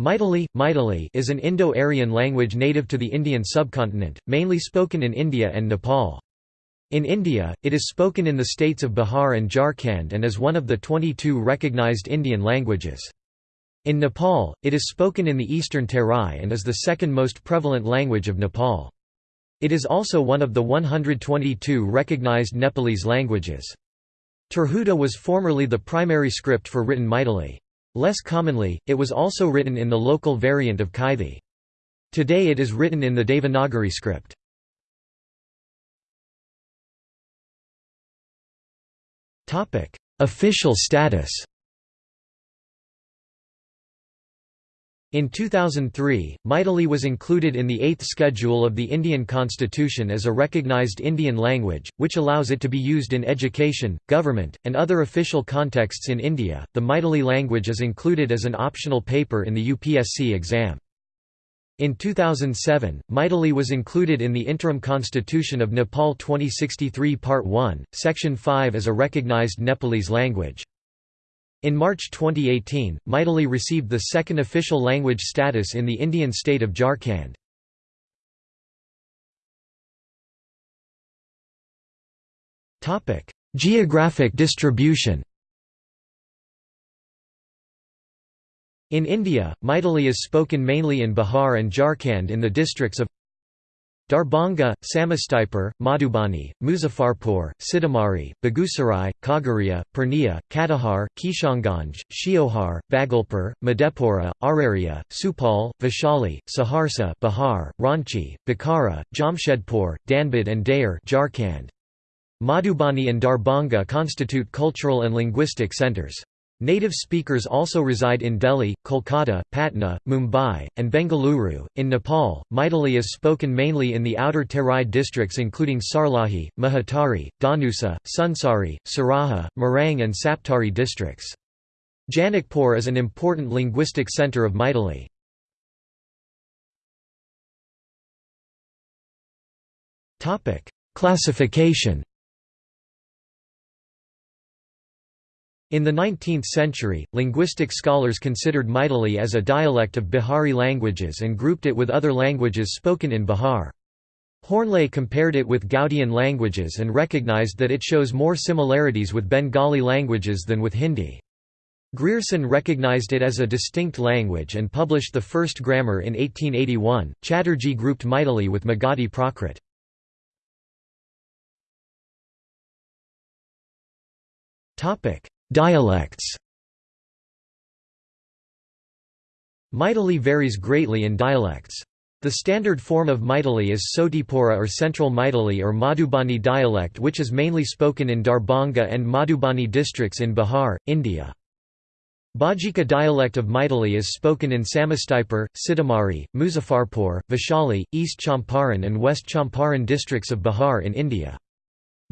Maithili, Maithili is an Indo-Aryan language native to the Indian subcontinent, mainly spoken in India and Nepal. In India, it is spoken in the states of Bihar and Jharkhand and is one of the 22 recognized Indian languages. In Nepal, it is spoken in the eastern Terai and is the second most prevalent language of Nepal. It is also one of the 122 recognized Nepalese languages. Tirhuta was formerly the primary script for written Maithili. Less commonly, it was also written in the local variant of Kaithi. Today it is written in the Devanagari script. Official status In 2003, Maithili was included in the Eighth Schedule of the Indian Constitution as a recognised Indian language, which allows it to be used in education, government, and other official contexts in India. The Maithili language is included as an optional paper in the UPSC exam. In 2007, Maithili was included in the Interim Constitution of Nepal 2063 Part 1, Section 5 as a recognised Nepalese language. In March 2018, Maithili received the second official language status in the Indian state of Jharkhand. Geographic distribution In India, Maithili is spoken mainly in Bihar and Jharkhand in the districts of Darbhanga, Samastipur, Madhubani, Muzaffarpur, Sitamarhi, Begusarai, Khagaria, Purnia, Katihar, Kishanganj, Sheohar, Bhagalpur, Madhepura, Araria, Supaul, Vaishali, Saharsa Bihar, Ranchi, Bokaro, Jamshedpur, Dhanbad and Dayer. Madhubani and Darbhanga constitute cultural and linguistic centres. Native speakers also reside in Delhi, Kolkata, Patna, Mumbai, and Bengaluru. In Nepal, Maithili is spoken mainly in the outer Terai districts including Sarlahi, Mahottari, Dhanusa, Sunsari, Siraha, Morang, and Saptari districts. Janakpur is an important linguistic centre of Maithili. Classification In the 19th century, linguistic scholars considered Maithili as a dialect of Bihari languages and grouped it with other languages spoken in Bihar. Hornley compared it with Gaudian languages and recognized that it shows more similarities with Bengali languages than with Hindi. Grierson recognized it as a distinct language and published the first grammar in 1881. Chatterjee grouped Maithili with Magadhi Prakrit. Topic: Dialects Maithili varies greatly in dialects. The standard form of Maithili is Sotipura or Central Maithili or Madhubani dialect which is mainly spoken in Darbhanga and Madhubani districts in Bihar, India. Bajika dialect of Maithili is spoken in Samastipur, Sitamarhi, Muzaffarpur, Vaishali, East Champaran and West Champaran districts of Bihar in India.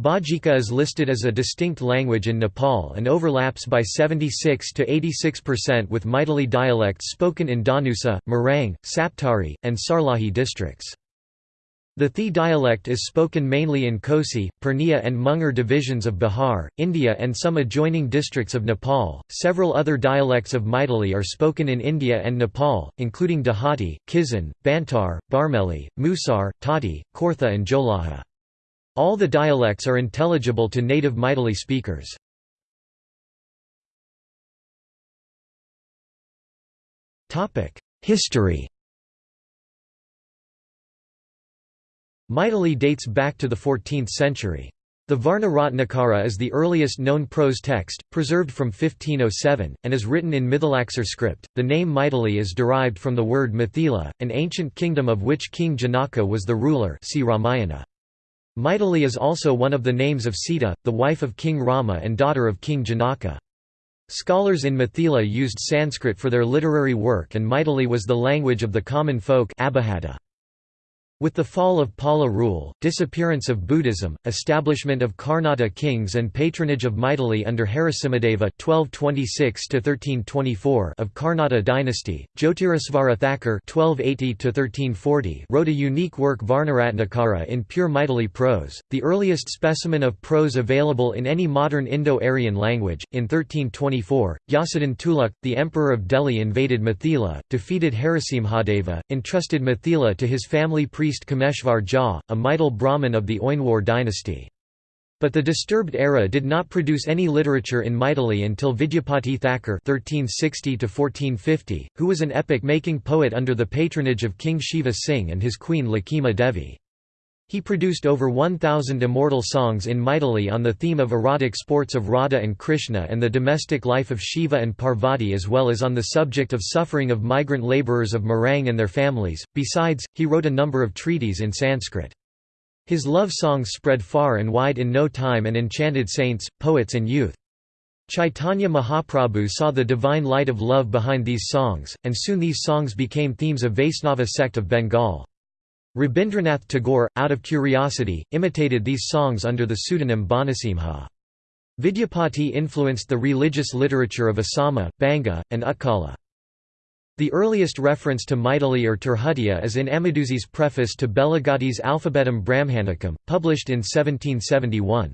Bajika is listed as a distinct language in Nepal and overlaps by 76 to 86% with Maithili dialects spoken in Dhanusa, Morang, Saptari, and Sarlahi districts. The Thi dialect is spoken mainly in Kosi, Purnia, and Munger divisions of Bihar, India, and some adjoining districts of Nepal. Several other dialects of Maithili are spoken in India and Nepal, including Dehati, Kisan, Bantar, Barmeli, Musar, Tati, Kortha, and Jolaha. All the dialects are intelligible to native Maithili speakers. History Maithili dates back to the 14th century. The Varna Ratnakara is the earliest known prose text, preserved from 1507, and is written in Mithilaksar script. The name Maithili is derived from the word Mithila, an ancient kingdom of which King Janaka was the ruler. See Ramayana. Maithili is also one of the names of Sita, the wife of King Rama and daughter of King Janaka. Scholars in Mithila used Sanskrit for their literary work and Maithili was the language of the common folk Abhahata. With the fall of Pala rule, disappearance of Buddhism, establishment of Karnata kings and patronage of Maithili under Harisimhadeva (1226–1324) of Karnata dynasty, Jyotirasvara Thakur (1280–1340) wrote a unique work Varnaratnakara in pure Maithili prose, the earliest specimen of prose available in any modern Indo-Aryan language. In 1324, Yasodhan Tuluk, the emperor of Delhi, invaded Mithila, defeated Harisimhadeva, entrusted Mithila to his family priest priest Kameshvar Jha, a Maithil Brahmin of the Oinwar dynasty. But the disturbed era did not produce any literature in Maithili until Vidyapati Thakur (1360–1450), who was an epic-making poet under the patronage of King Shiva Singh and his queen Lakima Devi. He produced over 1,000 immortal songs in Maithili on the theme of erotic sports of Radha and Krishna and the domestic life of Shiva and Parvati as well as on the subject of suffering of migrant labourers of Morang and their families. Besides, he wrote a number of treaties in Sanskrit. His love songs spread far and wide in no time and enchanted saints, poets and youth. Chaitanya Mahaprabhu saw the divine light of love behind these songs, and soon these songs became themes of Vaisnava sect of Bengal. Rabindranath Tagore, out of curiosity, imitated these songs under the pseudonym Bhanusimha. Vidyapati influenced the religious literature of Assama, Banga, and Utkala. The earliest reference to Maithili or Tirhutiya is in Amaduzzi's preface to Beligatti's Alphabetum Brahmanicum, published in 1771.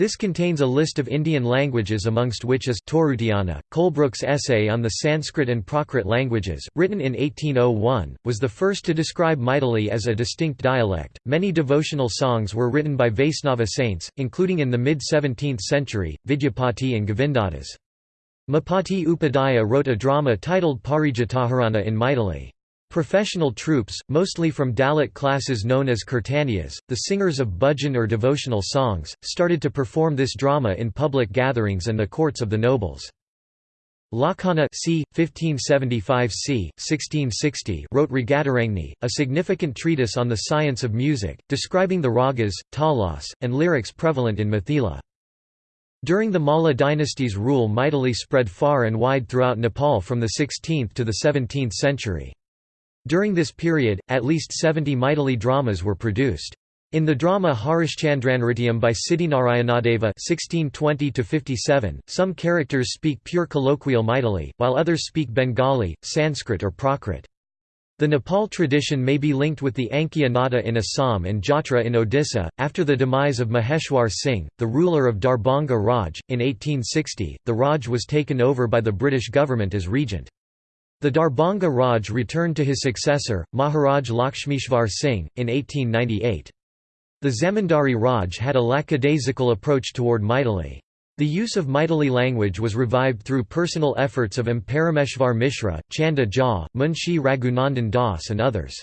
This contains a list of Indian languages amongst which is Tourutiana. Colebrooke's essay on the Sanskrit and Prakrit languages, written in 1801, was the first to describe Maithili as a distinct dialect. Many devotional songs were written by Vaisnava saints, including in the mid 17th century, Vidyapati and Govindadas. Mapati Upadhyaya wrote a drama titled Parijataharana in Maithili. Professional troops, mostly from Dalit classes known as kirtanias, the singers of bhajan or devotional songs, started to perform this drama in public gatherings and the courts of the nobles. Lakhana c. 1575 c. 1660 wrote Ragatarangni, a significant treatise on the science of music, describing the ragas, talas, and lyrics prevalent in Mithila. During the Malla dynasty's rule Maithili spread far and wide throughout Nepal from the 16th to the 17th century. During this period, at least 70 Maithili dramas were produced. In the drama Harishchandranrityam by Siddhinarayanadeva (1620–57), some characters speak pure colloquial Maithili, while others speak Bengali, Sanskrit, or Prakrit. The Nepal tradition may be linked with the Ankiya Nada in Assam and Jatra in Odisha. After the demise of Maheshwar Singh, the ruler of Darbhanga Raj, in 1860, the Raj was taken over by the British government as regent. The Darbhanga Raj returned to his successor, Maharaj Lakshmishvar Singh, in 1898. The Zamindari Raj had a lackadaisical approach toward Maithili. The use of Maithili language was revived through personal efforts of M. Parameshvar Mishra, Chanda Jha, Munshi Raghunandan Das and others.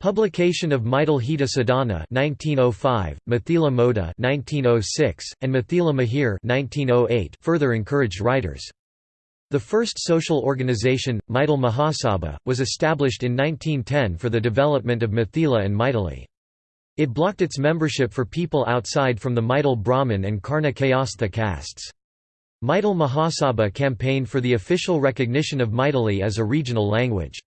Publication of Maithil Hita Sadhana 1905, Mithila Moda 1906, and Mithila Mihir 1908 further encouraged writers. The first social organization, Maithil Mahasabha, was established in 1910 for the development of Mithila and Maithili. It blocked its membership for people outside from the Maithil Brahmin and Karna Kayastha castes. Maithil Mahasabha campaigned for the official recognition of Maithili as a regional language.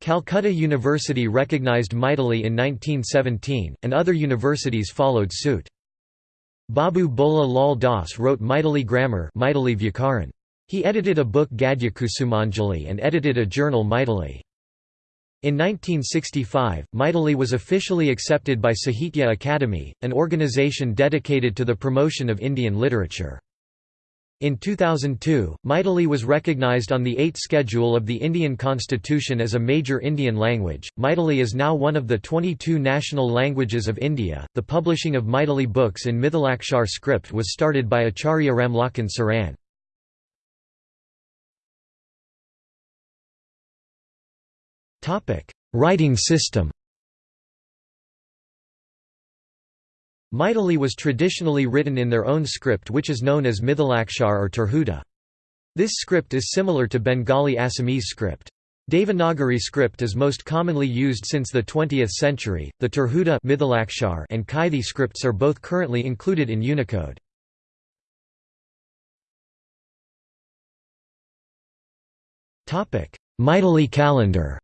Calcutta University recognized Maithili in 1917, and other universities followed suit. Babu Bola Lal Das wrote Maithili grammar Maithili Vyakaran. He edited a book Gadya Kusumanjali and edited a journal Maithili. In 1965, Maithili was officially accepted by Sahitya Akademi, an organization dedicated to the promotion of Indian literature. In 2002, Maithili was recognized on the 8th schedule of the Indian Constitution as a major Indian language. Maithili is now one of the 22 national languages of India. The publishing of Maithili books in Mithilakshar script was started by Acharya Ramlakhan Saran. Writing system Maithili was traditionally written in their own script which is known as Mithilakshar or Tirhuta. This script is similar to Bengali Assamese script. Devanagari script is most commonly used since the 20th century. The Tirhuta and Kaithi scripts are both currently included in Unicode. Topic: Maithili calendar.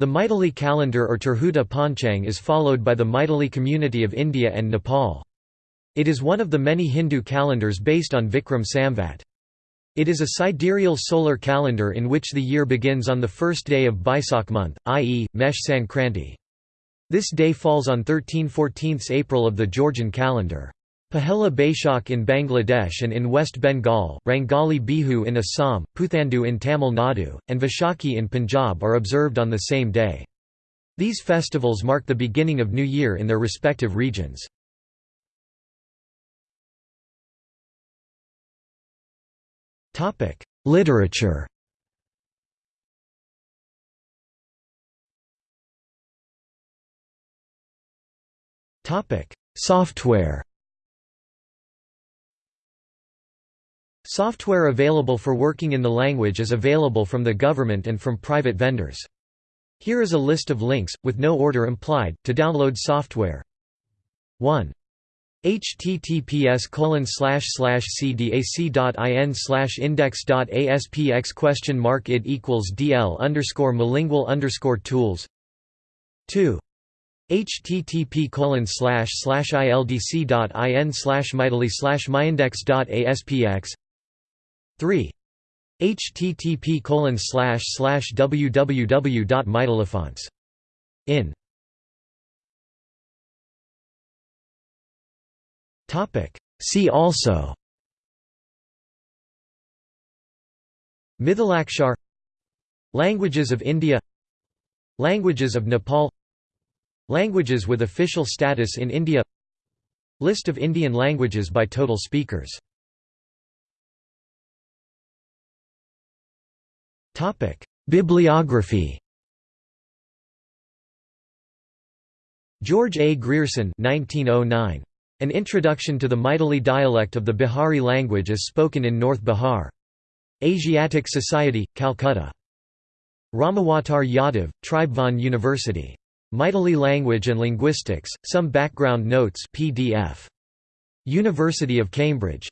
The Maithili calendar or Tirhuta Panchang is followed by the Maithili community of India and Nepal. It is one of the many Hindu calendars based on Vikram Samvat. It is a sidereal solar calendar in which the year begins on the first day of Baisakh month, i.e., Mesh Sankranti. This day falls on 13 14 April of the Gregorian calendar. Pahela Baishakh in Bangladesh and in West Bengal, Rangali Bihu in Assam, Puthandu in Tamil Nadu, and Vaishakhi in Punjab are observed on the same day. These festivals mark the beginning of New Year in their respective regions. Literature Software Software available for working in the language is available from the government and from private vendors. Here is a list of links, with no order implied, to download software. 1 https colon cdac.in index.aspx question mark it equals dl underscore malingual underscore tools 2 http colon slash slash ildc.in slash maithili slash myindex.aspx 3 http colon slash slash www.maithilifonts in. Topic. See also. Mithilakshar Languages of India. Languages of Nepal. Languages with official status in India. List of Indian languages by total speakers Bibliography George A. Grierson 1909. An Introduction to the Maithili dialect of the Bihari language as spoken in North Bihar. Asiatic Society, Calcutta. Ramawatar Yadav, Tribhuvan University. Maithili Language and Linguistics, Some Background Notes PDF. University of Cambridge.